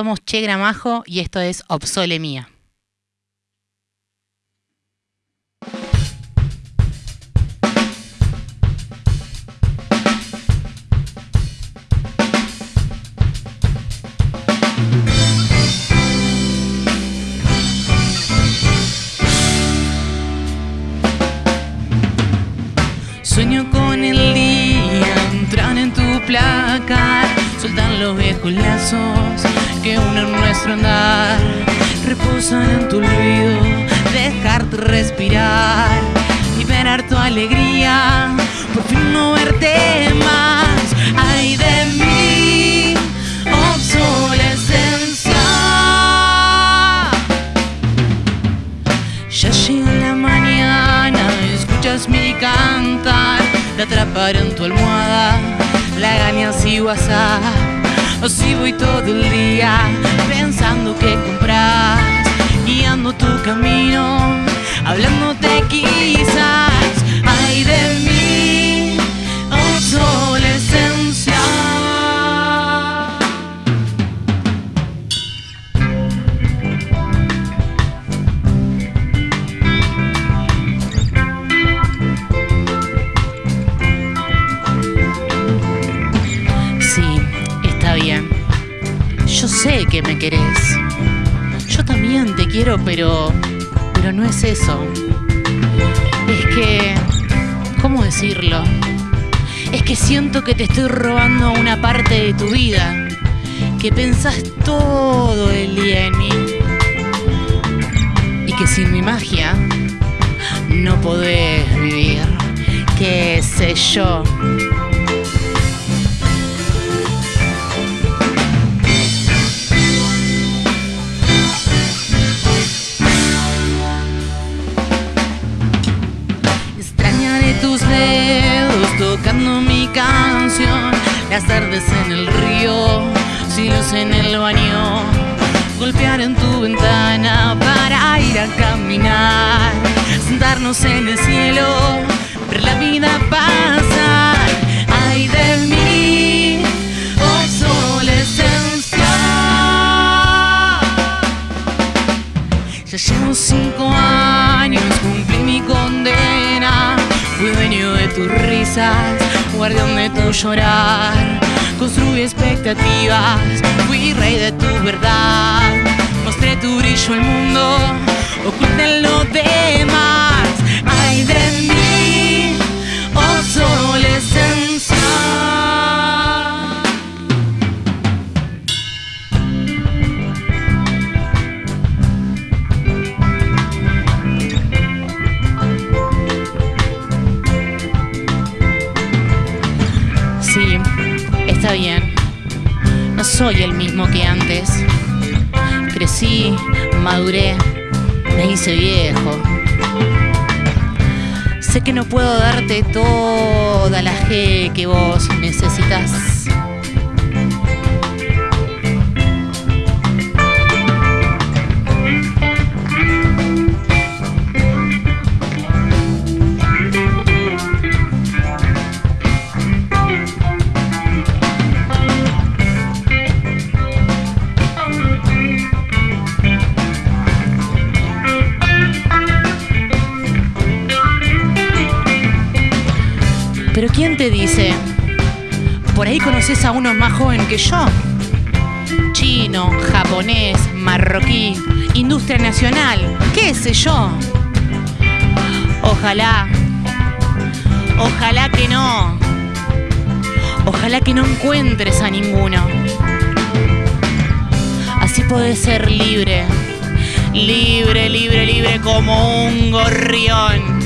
somos Che Gramajo y esto es Obsole Mía. Sueño con el día, entrar en tu placar, soltar los viejos lazos que unen nuestro andar, reposan en tu olvido, dejarte respirar, liberar tu alegría, por fin no verte más, ay de mí, obsolescencia. Ya llega la mañana, escuchas mi cantar, te atraparé en tu almohada, la ganas y WhatsApp. Así voy todo el día pensando qué comprar, guiando tu camino, hablándote quizás, sé que me querés. Yo también te quiero, pero. Pero no es eso. Es que. ¿Cómo decirlo? Es que siento que te estoy robando una parte de tu vida. Que pensás todo el día en mí. Y que sin mi magia no podés vivir. ¿Qué sé yo? Las tardes en el río, silos en el baño, golpear en tu ventana para ir a caminar, sentarnos en el cielo, ver la vida pasar, ay de mí, obsolescencia. Ya llevo cinco años, cumplí tus risas, guardián de tu llorar. Construí expectativas, fui rey de tu verdad. Mostré tu brillo al mundo, oculté lo demás. Soy el mismo que antes. Crecí, maduré, me hice viejo. Sé que no puedo darte toda la G que vos necesitas. ¿Quién te dice? Por ahí conoces a uno más joven que yo. Chino, japonés, marroquí, industria nacional, qué sé yo. Ojalá, ojalá que no. Ojalá que no encuentres a ninguno. Así podés ser libre, libre, libre, libre como un gorrión.